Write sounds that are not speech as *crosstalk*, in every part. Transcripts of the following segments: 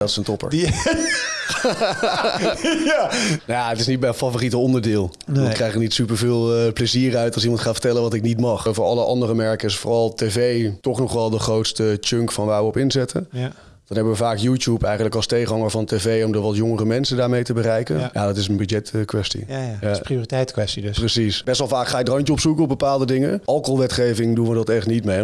Dat is een topper. Die... *laughs* ja. ja, het is niet mijn favoriete onderdeel. Nee. Ik krijg er niet superveel uh, plezier uit als iemand gaat vertellen wat ik niet mag. Voor alle andere merken is vooral tv toch nog wel de grootste chunk van waar we op inzetten. Ja. Dan hebben we vaak YouTube eigenlijk als tegenhanger van tv om de wat jongere mensen daarmee te bereiken. Ja, Ja. dat is een budgetkwestie. Ja, ja. Dat is een prioriteitskwestie dus. Precies. Best wel vaak ga je het randje opzoeken op bepaalde dingen. Alcoholwetgeving doen we dat echt niet mee.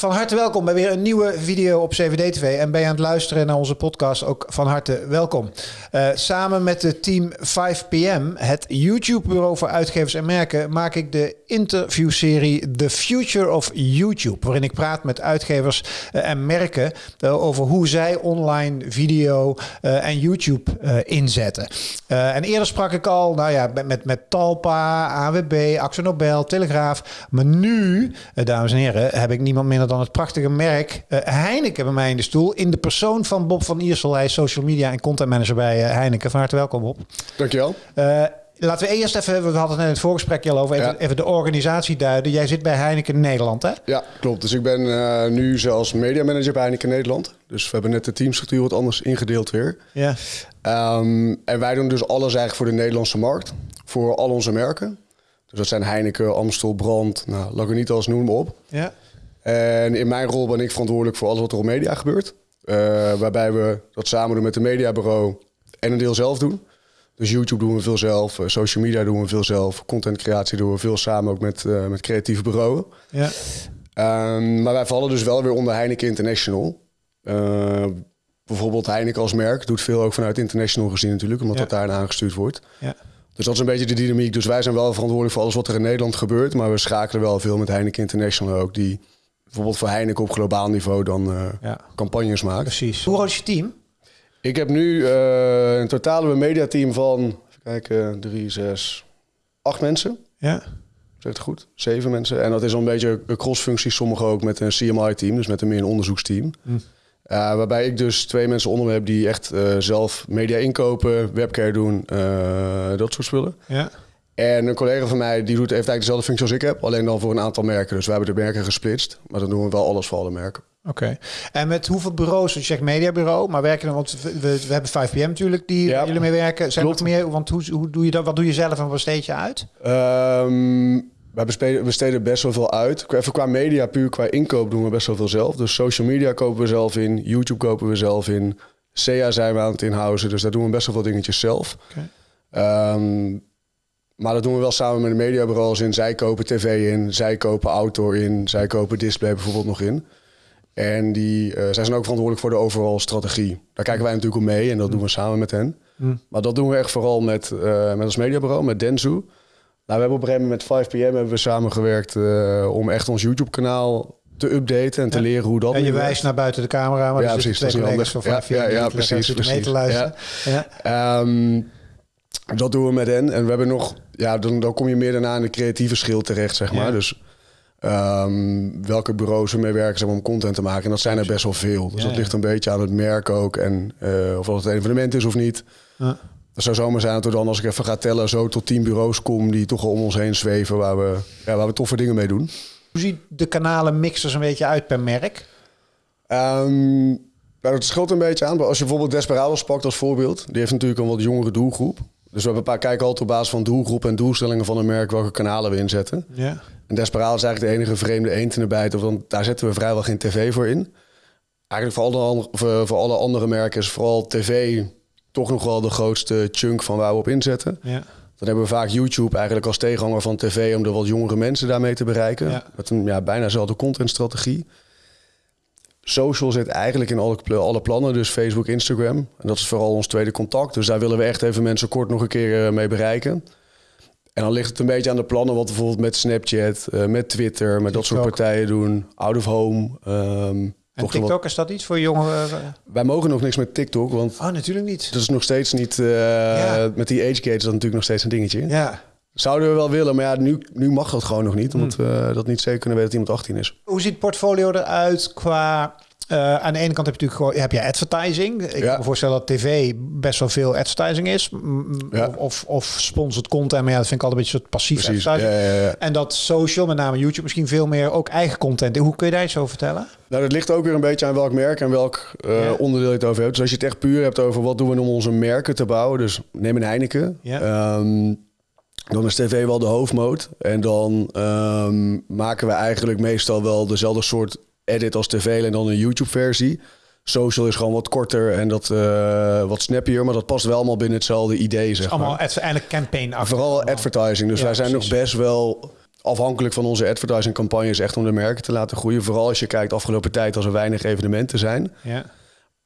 Van harte welkom bij weer een nieuwe video op CVD TV. En ben je aan het luisteren naar onze podcast, ook van harte welkom. Eh, samen met het team 5PM, het YouTube-bureau voor uitgevers en merken, maak ik de interviewserie The Future of YouTube. Waarin ik praat met uitgevers eh, en merken eh, over hoe zij online video en YouTube inzetten. En eerder sprak ik al nou ja, met, met, Talpa, AWB, Axel Nobel, Telegraaf. Maar nu, dames en heren, heb ik niemand minder dan het prachtige merk eh, Heineken bij mij in de stoel. In de persoon van Bob van Iersel. Hij is social media en content manager bij eh, Heineken. Van harte welkom, Bob. Dankjewel. Eh, laten we eerst even, we hadden het net in het voorgesprekje al over, even, Ja. even de organisatie duiden. Jij zit bij Heineken Nederland, hè? Ja, klopt. Dus ik ben nu zelfs mediamanager bij Heineken Nederland. Dus we hebben net de teamstructuur wat anders ingedeeld weer. Ja. Ehm, en wij doen dus alles eigenlijk voor de Nederlandse markt. Voor al onze merken. Dus dat zijn Heineken, Amstel, Brand, nou, Lagunitas, noem maar op. Ja. En in mijn rol ben ik verantwoordelijk voor alles wat er op media gebeurt. Eh, waarbij we dat samen doen met het mediabureau en een deel zelf doen. Dus YouTube doen we veel zelf, eh, social media doen we veel zelf, contentcreatie doen we veel samen ook met, eh, met creatieve bureaus. Ja. Ehm, maar wij vallen dus wel weer onder Heineken International. Bijvoorbeeld Heineken als merk doet veel ook vanuit International gezien natuurlijk, omdat Ja. dat daar aangestuurd wordt. Ja. Dus dat is een beetje de dynamiek. Dus wij zijn wel verantwoordelijk voor alles wat er in Nederland gebeurt. Maar we schakelen wel veel met Heineken International ook. Die bijvoorbeeld voor Heineken op globaal niveau dan eh, Ja. campagnes maakt. Precies. Hoe groot is je team? Ik heb nu eh een totale mediateam van, even kijken, drie, zes, acht mensen. Ja. Zeg het goed? Zeven mensen. En dat is al een beetje een crossfunctie. Sommigen ook met een CMI-team, dus met een meer een onderzoeksteam. Hm. Eh, waarbij ik dus twee mensen onder me heb die echt eh, zelf media inkopen, webcare doen, eh, dat soort spullen. Ja. En een collega van mij die doet, heeft eigenlijk dezelfde functie als ik heb, alleen dan voor een aantal merken. Dus we hebben de merken gesplitst, maar dan doen we wel alles voor alle merken. Oké. En met hoeveel bureaus, je zegt mediabureau, maar werken dan, want we, we hebben 5PM natuurlijk, die Ja. jullie mee werken. Zijn er nog meer, want hoe, hoe doe je dat, wat doe je zelf en wat besteed je uit? Ehm wij besteden, besteden best wel veel uit. Even qua media, puur qua inkoop doen we best wel veel zelf. Dus social media kopen we zelf in, YouTube kopen we zelf in. SEA zijn we aan het inhouden, dus daar doen we best wel veel dingetjes zelf. Oké. Ehm, maar dat doen we wel samen met de mediabureaus in. Zij kopen tv in, zij kopen outdoor in, zij kopen display bijvoorbeeld nog in. En die, eh, zij zijn ook verantwoordelijk voor de overal strategie. Daar kijken wij natuurlijk op mee en dat doen we samen met hen. Hm. Maar dat doen we echt vooral met, eh, met ons mediabureau, met Denzu. Nou, we hebben op een gegeven moment met 5PM hebben we samengewerkt eh, om echt ons YouTube-kanaal te updaten en te Ja. leren hoe dat En je wijst naar buiten de camera, maar Ja, precies, dat is niet van anders. 5PM Ja, ja, precies, zitten mee te precies. luisteren. Ja. Ehm, dat doen we met hen. En we hebben nog, ja, dan, dan kom je meer daarna in de creatieve schil terecht, zeg maar. Ja. Dus ehm, welke bureaus we mee werken zeg maar, om content te maken. En dat zijn er best wel veel. Dus Ja, dat ligt een beetje aan het merk ook. En eh, of dat het een evenement is of niet. Ja. Het zou zomaar zijn dat we dan, als ik even ga tellen, zo tot tien bureaus kom die toch al om ons heen zweven. Waar we, ja, waar we toffe dingen mee doen. Hoe ziet de kanalen mixers een beetje uit per merk? Nou, dat scheelt een beetje aan. Als je bijvoorbeeld Desperados pakt als voorbeeld. Die heeft natuurlijk een wat jongere doelgroep. Dus we hebben een paar kijken altijd op basis van doelgroep en doelstellingen van een merk welke kanalen we inzetten. Ja. En Desperados is eigenlijk de enige vreemde eend in de bijt. Want daar zetten we vrijwel geen tv voor in. Eigenlijk voor alle, andere, voor, voor alle andere merken is vooral tv toch nog wel de grootste chunk van waar we op inzetten. Ja. Dan hebben we vaak YouTube eigenlijk als tegenhanger van tv om de wat jongere mensen daarmee te bereiken. Ja. Met een ja, bijna dezelfde contentstrategie. Social zit eigenlijk in alle, alle plannen, dus Facebook, Instagram. En dat is vooral ons tweede contact. Dus daar willen we echt even mensen kort nog een keer eh, mee bereiken. En dan ligt het een beetje aan de plannen wat we bijvoorbeeld met Snapchat, eh, met Twitter, met dat soort partijen doen. Out of home. ehm, En TikTok, is dat iets voor jongeren? Wij mogen nog niks met TikTok, want Oh, natuurlijk niet. dat is nog steeds niet... eh, Ja. Met die age gate is dat natuurlijk nog steeds een dingetje. Ja. Zouden we wel willen, maar ja, nu, nu mag dat gewoon nog niet. Omdat Hmm. we dat niet zeker kunnen weten dat iemand 18 is. Hoe ziet het portfolio eruit qua Uh, aan de ene kant heb je natuurlijk gewoon heb je advertising. Ik Ja. kan me voorstellen dat tv best wel veel advertising is. Ja. Of, of sponsored content. Maar ja, dat vind ik altijd een beetje een soort passief Precies. Advertising. ja, ja. En dat social, met name YouTube, misschien veel meer ook eigen content. Hoe kun je daar iets over vertellen? Nou, dat ligt ook weer een beetje aan welk merk en welk eh, Ja. onderdeel je het over hebt. Dus als je het echt puur hebt over wat doen we om onze merken te bouwen. Dus neem een Heineken. Ja. Ehm, dan is tv wel de hoofdmoot. En dan ehm, maken we eigenlijk meestal wel dezelfde soort edit als tv en dan een YouTube versie. Social is gewoon wat korter en dat, eh, wat snappier. Maar dat past wel allemaal binnen hetzelfde idee, zeg Allemaal maar. eigenlijk campaign af. Vooral advertising. Dus Ja, wij zijn precies. nog best wel afhankelijk van onze advertising campagnes echt om de merken te laten groeien. Vooral als je kijkt afgelopen tijd als er weinig evenementen zijn. Ja.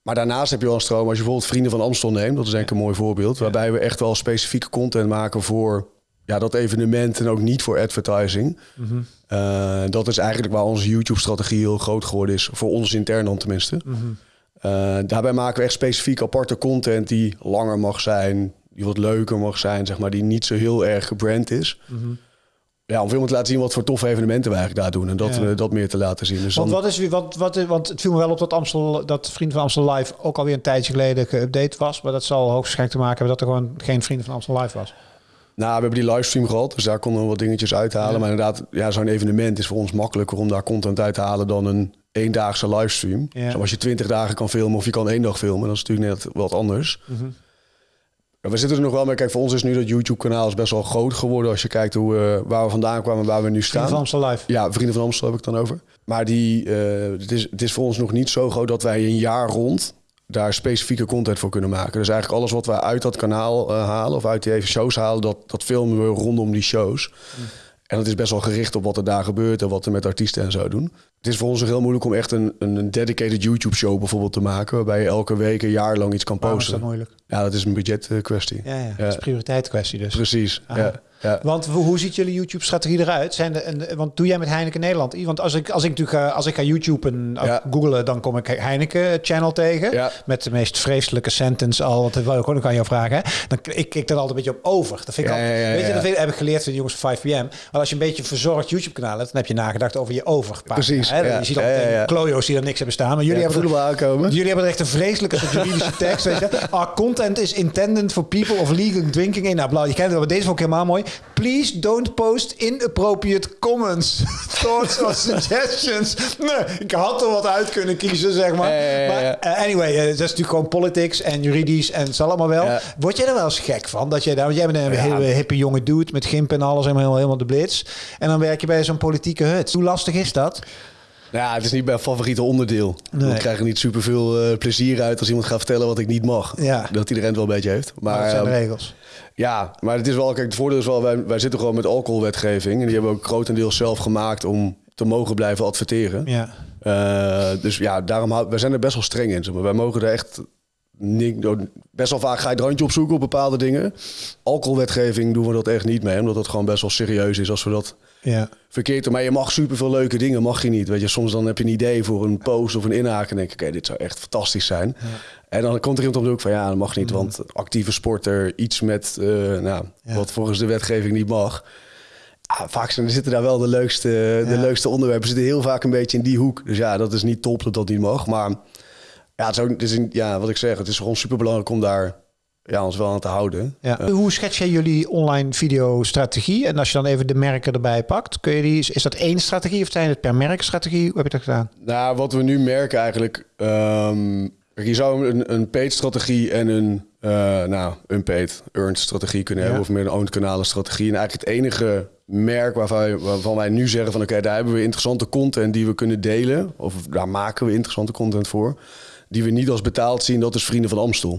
Maar daarnaast heb je wel een stroom. Als je bijvoorbeeld Vrienden van Amstel neemt, dat is denk ik een mooi voorbeeld. Waarbij we echt wel specifieke content maken voor ja, dat evenement en ook niet voor advertising. Mhm. Eh, dat is eigenlijk waar onze YouTube-strategie heel groot geworden is. Voor ons intern dan tenminste. Mhm. Eh, daarbij maken we echt specifiek aparte content die langer mag zijn, die wat leuker mag zijn, zeg maar, die niet zo heel erg gebrand is. Mhm. Ja, om veel meer te laten zien wat voor toffe evenementen we eigenlijk daar doen en dat, Ja. dat meer te laten zien. Dus Want dan, wat is wat, wat, want het viel me wel op dat Amstel, dat Vrienden van Amstel Live ook alweer een tijdje geleden geüpdate was. Maar dat zal hoogstwaarschijnlijk te maken hebben dat er gewoon geen Vrienden van Amstel Live was. Nou, we hebben die livestream gehad, dus daar konden we wat dingetjes uithalen. Ja. Maar inderdaad, ja, zo'n evenement is voor ons makkelijker om daar content uit te halen dan een eendaagse livestream. Ja. Zoals je twintig dagen kan filmen of je kan één dag filmen, dat is natuurlijk net wat anders. Mhm. Ja, We zitten er nog wel mee. Kijk, voor ons is nu dat YouTube-kanaal is best wel groot geworden als je kijkt hoe, eh, waar we vandaan kwamen en waar we nu Vrienden staan. van Amstel Live. Ja, Vrienden van Amstel heb ik dan over. Maar die, eh, het, is, het is voor ons nog niet zo groot dat wij een jaar rond daar specifieke content voor kunnen maken. Dus eigenlijk alles wat wij uit dat kanaal eh, halen of uit die even shows halen, dat, dat filmen we rondom die shows. En dat is best wel gericht op wat er daar gebeurt en wat er met artiesten en zo doen. Het is voor ons heel moeilijk om echt een, een dedicated YouTube-show bijvoorbeeld te maken, waarbij je elke week een jaar lang iets kan Waarom is dat posten. moeilijk? Ja, dat is een budgetkwestie. Ja, ja. Ja. dat is een prioriteitskwestie dus. Precies. Ah. Ja, ja. Want hoe ziet jullie YouTube-strategie eruit? Zijn de, en, want doe jij met Heineken Nederland? Want als ik, als ik natuurlijk ga, als ik ga YouTube en Ja. googlen, dan kom ik Heineken-channel tegen. Ja. Met de meest vreselijke sentence al. Want dat wil ik ook nog aan jou vragen. Hè? Dan, ik kijk dan altijd een beetje op over. Dat vind ik weet je, dat heb ik geleerd van de jongens van 5pm. Maar als je een beetje verzorgd YouTube-kanaal hebt, dan heb je nagedacht over je over. Precies, Hè? Je ziet al meteen ja. klojo's die er niks hebben staan. Maar jullie hebben we aankomen. Jullie hebben er echt een vreselijke juridische *laughs* tekst. Weet je? Our content is intended for people of legal drinking. in. Nou, blauw, je kent het maar deze vond ik helemaal mooi. Please don't post inappropriate comments, *laughs* thoughts or suggestions. Nee, ik had er wat uit kunnen kiezen, zeg maar. Maar eh, anyway, eh, dat is natuurlijk gewoon politics en juridisch en het zal allemaal wel. Word jij er wel eens gek van? Dat jij, daar, want jij bent een hele hippe jonge dude met gimp en alles, helemaal, helemaal de blitz. En dan werk je bij zo'n politieke hut. Hoe lastig is dat? Nou Ja, het is niet mijn favoriete onderdeel. Nee. Ik krijg er niet superveel eh plezier uit als iemand gaat vertellen wat ik niet mag. Ja. Dat iedereen het wel een beetje heeft. Maar dat zijn de ehm, regels. ja, maar het is wel, kijk, het voordeel is wel, wij, wij zitten gewoon met alcoholwetgeving. En die hebben we ook grotendeels zelf gemaakt om te mogen blijven adverteren. Ja. Eh, dus ja, daarom hou- wij zijn er best wel streng in. zeg maar. Wij mogen er echt niet, best wel vaak ga je het randje opzoeken op bepaalde dingen. Alcoholwetgeving doen we dat echt niet mee, omdat dat gewoon best wel serieus is als we dat Ja. verkeerd doen. Maar je mag superveel leuke dingen, mag je niet. Weet je, soms dan heb je een idee voor een post of een inhaak en denk ik, oké, dit zou echt fantastisch zijn. En dan komt er iemand op de hoek van, ja, dat mag niet, want actieve sporter, iets met, eh, nou, Ja. wat volgens de wetgeving niet mag. Ah, vaak zijn, er zitten daar wel de leukste, de Ja. leukste onderwerpen. Zitten heel vaak een beetje in die hoek. Dus ja, dat is niet top dat dat niet mag. Maar ja, het is, ook, het is een- ja wat ik zeg, het is gewoon super belangrijk om daar ja, ons wel aan te houden. Ja. Hoe schets jij jullie online video-strategie? En als je dan even de merken erbij pakt, kun je die, is dat één strategie of zijn het per merk strategie? Hoe heb je dat gedaan? Nou, wat we nu merken eigenlijk... ehm, je zou een, een paid strategie en een eh nou, unpaid earned strategie kunnen hebben. Of meer een owned kanalen strategie. En eigenlijk het enige merk waarvan wij, nu zeggen van... oké, daar hebben we interessante content die we kunnen delen. Of daar maken we interessante content voor. Die we niet als betaald zien, dat is Vrienden van Amstel.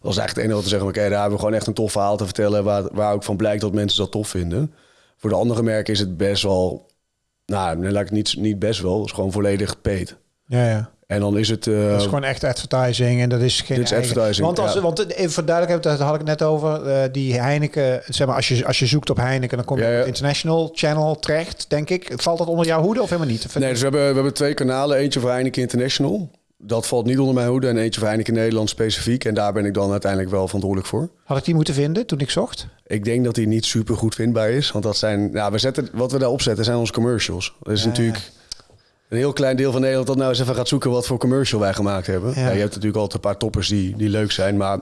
Dat is eigenlijk het enige wat we zeggen. Oké, daar hebben we gewoon echt een tof verhaal te vertellen... Waar, waar ook van blijkt dat mensen dat tof vinden. Voor de andere merken is het best wel... Nou, laat ik niet, niet best wel. Het is gewoon volledig paid. Ja, ja. En dan is het... eh, Dat is gewoon echt advertising en dat is geen Dit is eigen- advertising, Want, als, ja. want even voor duidelijkheid, daar had ik net over. eh, die Heineken, zeg maar, als je, als je zoekt op Heineken, dan kom je Ja, op ja. International Channel terecht, denk ik. Valt dat onder jouw hoede of helemaal niet? Nee, dus we hebben, we hebben twee kanalen. Eentje voor Heineken International. Dat valt niet onder mijn hoede. En eentje voor Heineken Nederland specifiek. En daar ben ik dan uiteindelijk wel verantwoordelijk voor. Had ik die moeten vinden toen ik zocht? Ik denk dat die niet super goed vindbaar is. Want dat zijn... Nou, we zetten, wat we daar opzetten zijn onze commercials. Dat is natuurlijk... een heel klein deel van Nederland dat nou eens even gaat zoeken wat voor commercial wij gemaakt hebben. Ja. Ja. je hebt natuurlijk altijd een paar toppers die, die leuk zijn, maar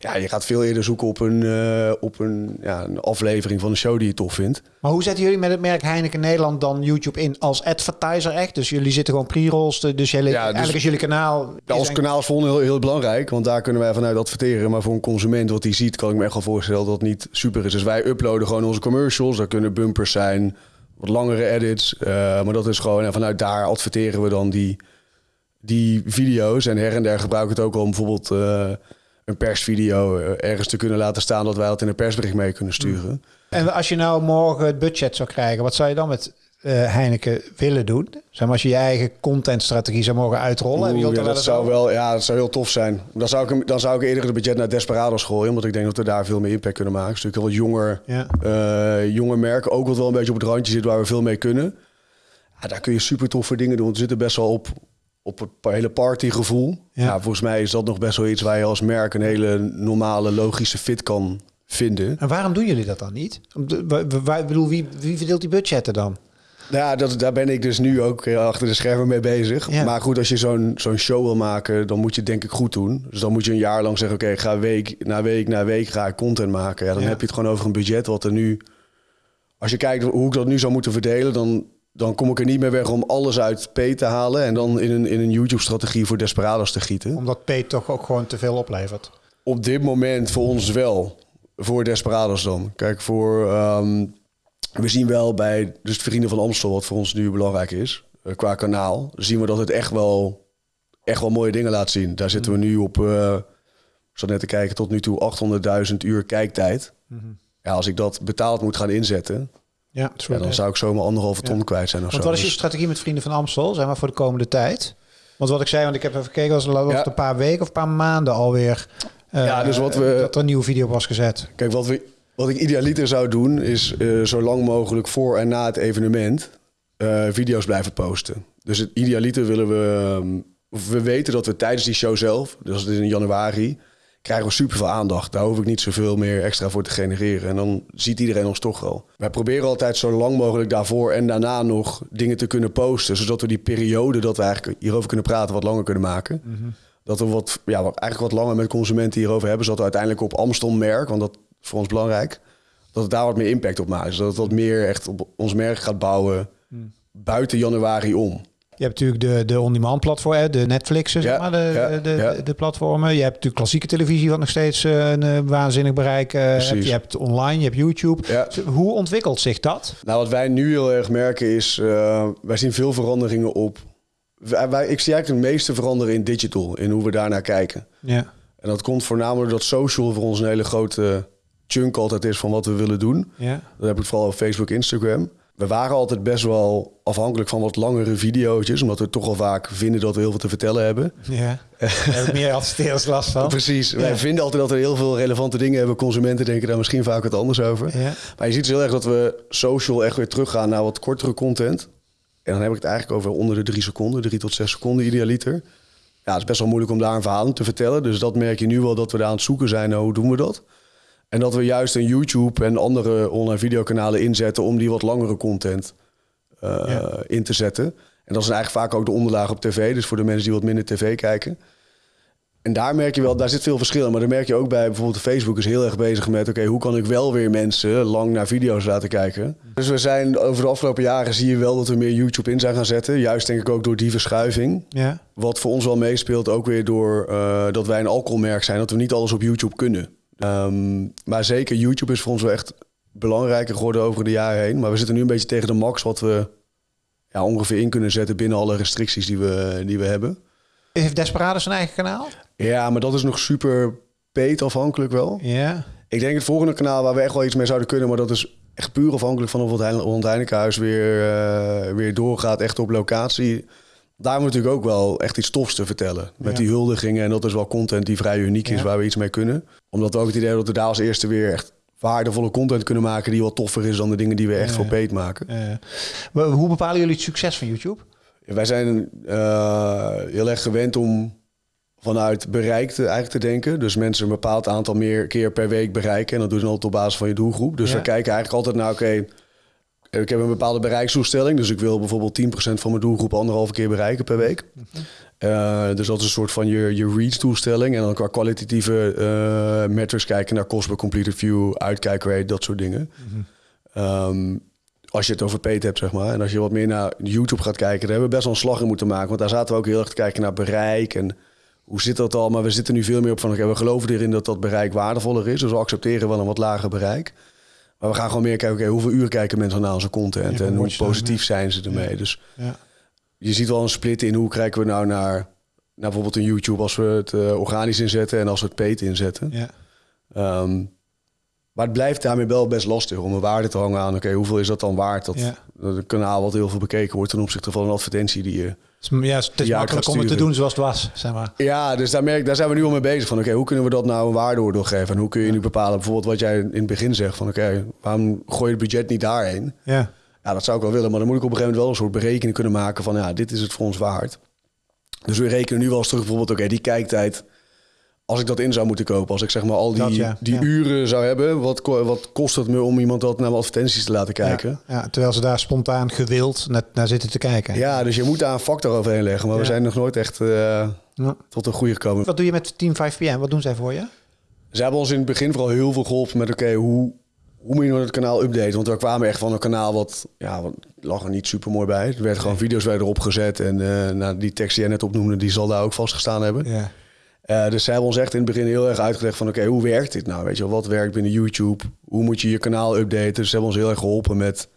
ja, je gaat veel eerder zoeken op een, eh, op een, ja, een aflevering van een show die je tof vindt. Maar hoe zetten jullie met het merk Heineken Nederland dan YouTube in als advertiser echt? Dus jullie zitten gewoon pre-rolls, dus, jullie, Ja, dus- eigenlijk is jullie kanaal... Ja, een- kanaal is voor heel, heel belangrijk, want daar kunnen wij vanuit adverteren. Maar voor een consument wat die ziet, kan ik me echt wel voorstellen dat het niet super is. Dus wij uploaden gewoon onze commercials. Daar kunnen bumpers zijn, wat langere edits. eh, maar dat is gewoon, en vanuit daar adverteren we dan die, die video's. En her en der gebruiken we het ook om bijvoorbeeld eh, een persvideo eh, ergens te kunnen laten staan... dat wij dat in een persbericht mee kunnen sturen. En als je nou morgen het budget zou krijgen, wat zou je dan met eh, Heineken willen doen? Zeg maar als je je eigen contentstrategie zou mogen uitrollen. Oeh, ja, wel dat zou over? wel, ja, dat zou heel tof zijn. Dan zou ik, dan zou ik eerder het budget naar Desperados gooien, omdat ik denk dat we daar veel meer impact kunnen maken. Het is natuurlijk wat jonger, Ja. eh, jonger merk, ook wat wel een beetje op het randje zit waar we veel mee kunnen. Ja, daar kun je super toffe dingen doen. We zitten best wel op, op het hele partygevoel. Ja. Ja. volgens mij is dat nog best wel iets waar je als merk een hele normale, logische fit kan vinden. En waarom doen jullie dat dan niet? Om de- wa- wa- wa- Ik bedoel, wie, wie verdeelt die budgetten dan? Nou Ja, dat, daar ben ik dus nu ook eh, achter de schermen mee bezig. Ja. Maar goed, als je zo'n zo'n show wil maken, dan moet je het denk ik goed doen. Dus dan moet je een jaar lang zeggen, oké, ga week na week na week ga ik content maken. Ja, dan Ja. heb je het gewoon over een budget wat er nu... Als je kijkt hoe ik dat nu zou moeten verdelen, dan, dan kom ik er niet meer weg om alles uit P te halen... en dan in een, in een YouTube-strategie voor Desperados te gieten. Omdat P toch ook gewoon te veel oplevert. Op dit moment voor ons wel. Voor Desperados dan. Kijk, voor... ehm, we zien wel bij dus de Vrienden van Amstel, wat voor ons nu belangrijk is, eh, qua kanaal, zien we dat het echt wel, echt wel mooie dingen laat zien. Daar zitten we nu op, eh ik zat net te kijken, tot nu toe 800.000 uur kijktijd. Ja, als ik dat betaald moet gaan inzetten, Ja, ja, dan zou ik zomaar anderhalve ton Ja. kwijt zijn of Want zo. wat is je Dus- strategie met Vrienden van Amstel, zeg maar, voor de komende tijd? Want wat ik zei, want ik heb even gekeken, was was het Ja. een paar weken of een paar maanden alweer. eh, Ja, dus wat we- Dat er een nieuwe video was gezet. Kijk, wat, we, wat ik idealiter zou doen, is eh, zo lang mogelijk voor en na het evenement eh, video's blijven posten. Dus het idealiter willen we. ehm, we weten dat we tijdens die show zelf, dus in januari, krijgen we super veel aandacht. Daar hoef ik niet zoveel meer extra voor te genereren. En dan ziet iedereen ons toch wel. Wij proberen altijd zo lang mogelijk daarvoor en daarna nog dingen te kunnen posten. Zodat we die periode dat we eigenlijk hierover kunnen praten wat langer kunnen maken. Dat we wat, ja, eigenlijk wat langer met consumenten hierover hebben. Zodat we uiteindelijk op Amstel merk, want dat is voor ons belangrijk. Dat het daar wat meer impact op maakt. Zodat het wat meer echt op ons merk gaat bouwen buiten januari om. Je hebt natuurlijk de, de on-demand platform, de Netflixen, zeg Ja, maar, de, ja, de, ja. de platformen. Je hebt natuurlijk klassieke televisie, wat nog steeds eh, een eh, waanzinnig bereik eh, hebt. Je hebt online, je hebt YouTube. Ja. Dus Hoe ontwikkelt zich dat? Nou, wat wij nu heel erg merken is, eh, wij zien veel veranderingen op. Wij, wij- ik zie eigenlijk de meeste veranderen in digital, in hoe we daarnaar kijken. Ja. En dat komt voornamelijk dat social voor ons een hele grote chunk altijd is van wat we willen doen. Ja. Dan heb ik het vooral op Facebook, Instagram. We waren altijd best wel afhankelijk van wat langere video's, omdat we toch al vaak vinden dat we heel veel te vertellen hebben. Ja. Heb ik meer adverteerders last van. *laughs* Precies. Wij vinden altijd dat we heel veel relevante dingen hebben. Consumenten denken daar misschien vaak wat anders over. Ja. Maar je ziet dus heel erg dat we social echt weer teruggaan naar wat kortere content. En dan heb ik het eigenlijk over onder de drie seconden, drie tot zes seconden idealiter. Ja, het is best wel moeilijk om daar een verhaal te vertellen. Dus dat merk je nu wel dat we daar aan het zoeken zijn. naar hoe doen we dat? En dat we juist een YouTube en andere online videokanalen inzetten om die wat langere content eh, Ja. in te zetten. En dat is eigenlijk vaak ook de onderlaag op tv. Dus voor de mensen die wat minder tv kijken. En daar merk je wel, daar zit veel verschil in. Maar dan merk je ook bij bijvoorbeeld Facebook is heel erg bezig met... oké, hoe kan ik wel weer mensen lang naar video's laten kijken? Dus we zijn over de afgelopen jaren zie je wel dat we meer YouTube in zijn gaan zetten. Juist denk ik ook door die verschuiving. Ja. Wat voor ons wel meespeelt, ook weer door eh, dat wij een alcoholmerk zijn... dat we niet alles op YouTube kunnen. Ehm, maar zeker YouTube is voor ons wel echt belangrijker geworden over de jaren heen. Maar we zitten nu een beetje tegen de max wat we ja, ongeveer in kunnen zetten... binnen alle restricties die we, die we hebben. Heeft Desperados een eigen kanaal? Ja, maar dat is nog super peet afhankelijk wel. Ja. Ik denk het volgende kanaal waar we echt wel iets mee zouden kunnen, maar dat is echt puur afhankelijk van of het Holland Heinekenhuis weer, eh, weer doorgaat, echt op locatie. Daar we natuurlijk ook wel echt iets tofs te vertellen. Met Ja. die huldigingen. En dat is wel content die vrij uniek is, Ja. waar we iets mee kunnen. Omdat we ook het idee hebben dat we daar als eerste weer echt waardevolle content kunnen maken... die wat toffer is dan de dingen die we echt Ja. voor peet maken. Maar hoe bepalen jullie het succes van YouTube? Wij zijn eh, heel erg gewend om vanuit bereik te, eigenlijk te denken. Dus mensen een bepaald aantal meer keer per week bereiken. En dat doen ze altijd op basis van je doelgroep. Dus we kijken eigenlijk altijd naar, oké, ik heb een bepaalde bereikstoestelling. Dus ik wil bijvoorbeeld 10% van mijn doelgroep anderhalve keer bereiken per week. Uh, dus dat is een soort van je, je reach-toestelling. En dan qua kwalitatieve uh, metrics kijken naar cost per completed view, uitkijkrate, dat soort dingen. um, als je het over paid hebt, zeg maar. En als je wat meer naar YouTube gaat kijken, daar hebben we best wel een slag in moeten maken. Want daar zaten we ook heel erg te kijken naar bereik en hoe zit dat al. Maar we zitten nu veel meer op van, okay, we geloven erin dat dat bereik waardevoller is. Dus we accepteren wel een wat lager bereik. Maar we gaan gewoon meer kijken, okay, hoeveel uur kijken mensen naar onze content en hoe positief zijn ze ermee. Dus ja. je ziet wel een split in hoe kijken we nou naar, naar bijvoorbeeld een YouTube als we het uh, organisch inzetten en als we het paid inzetten. Ja. Um, maar het blijft daarmee wel best lastig om een waarde te hangen aan. Oké, hoeveel is dat dan waard? Dat, ja. een kanaal wat heel veel bekeken wordt ten opzichte van een advertentie die je. Ja, het is makkelijk om het te doen zoals het was, zeg maar. Ja, dus daar, merk, daar zijn we nu al mee bezig. Van oké, hoe kunnen we dat nou een waardeoordeel geven? En hoe kun je nu bepalen, bijvoorbeeld wat jij in het begin zegt, van oké, waarom gooi je het budget niet daarheen? Ja. Ja, dat zou ik wel willen, maar dan moet ik op een gegeven moment wel een soort berekening kunnen maken van ja, dit is het voor ons waard. Dus we rekenen nu wel eens terug bijvoorbeeld, oké, die kijktijd als ik dat in zou moeten kopen, als ik zeg maar al die, die uren zou hebben, wat, wat kost het me om iemand dat naar mijn advertenties te laten kijken? Ja, terwijl ze daar spontaan gewild naar, naar, zitten te kijken. Ja, dus je moet daar een factor overheen leggen, maar we zijn nog nooit echt uh, tot een goede gekomen. Wat doe je met Team 5PM? Wat doen zij voor je? Ze hebben ons in het begin vooral heel veel geholpen met oké, hoe, hoe moet je nou het kanaal updaten? Want we kwamen echt van een kanaal wat, ja, wat lag er niet super mooi bij. Er werden gewoon video's werden erop gezet en uh, nou, die tekst die jij net opnoemde, die zal daar ook vastgestaan hebben. Ja. Uh, dus ze hebben ons echt in het begin heel erg uitgelegd van... oké, hoe werkt dit nou? Weet je wel, wat werkt binnen YouTube? Hoe moet je je kanaal updaten? Dus ze hebben ons heel erg geholpen met,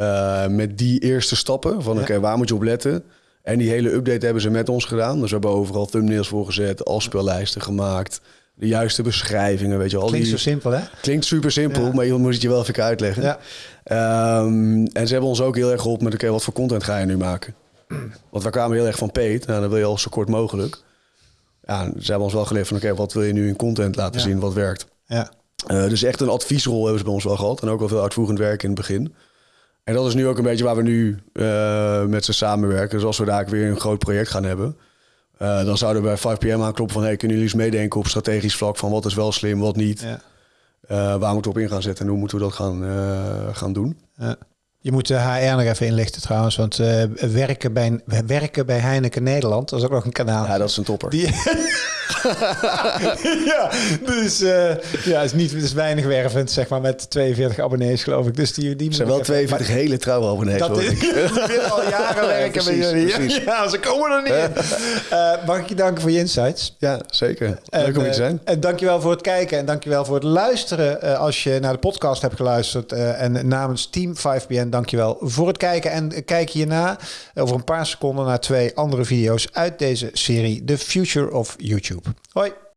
uh, met die eerste stappen. Van oké, waar moet je op letten? En die hele update hebben ze met ons gedaan. Dus we hebben overal thumbnails voor gezet, afspeellijsten gemaakt... de juiste beschrijvingen, weet je wel. Klinkt die... zo simpel, hè? Klinkt super simpel, maar je moet het je wel even uitleggen. Ja. Um, en ze hebben ons ook heel erg geholpen met... oké, wat voor content ga je nu maken? Want we kwamen heel erg van Peet. Nou, dan wil je al zo kort mogelijk ja, ze hebben ons wel geleerd van oké, wat wil je nu in content laten zien, wat werkt. Ja. Uh, dus echt een adviesrol hebben ze bij ons wel gehad. En ook wel veel uitvoerend werk in het begin. En dat is nu ook een beetje waar we nu uh, met ze samenwerken. Dus als we daar weer een groot project gaan hebben... Uh, dan zouden we bij 5PM aankloppen van... Hey, kunnen jullie eens meedenken op strategisch vlak... van wat is wel slim, wat niet. Ja. waar moeten we op in gaan zetten en hoe moeten we dat gaan, gaan doen. Ja. Je moet de HR nog even inlichten trouwens, want uh, werken, bij, werken bij Heineken Nederland, dat is ook nog een kanaal. Ja, dat is een topper. Die... *laughs* *laughs* ja, dus uh, ja, is niet is weinig wervend, zeg maar, met 42 abonnees geloof ik. Dus die, die zijn wel 42 hele trouwe abonnees. Dat *laughs* die willen al jaren *laughs* werken met jullie. Ja, ze komen er niet in. Uh, mag ik je danken voor je insights? Ja, zeker. Leuk om je te zijn. En dankjewel voor het kijken en dankjewel voor het luisteren als je naar de podcast hebt geluisterd. en namens Team 5BN dankjewel voor het kijken. En kijk hierna over een paar seconden naar twee andere video's uit deze serie The Future of YouTube. Hoi!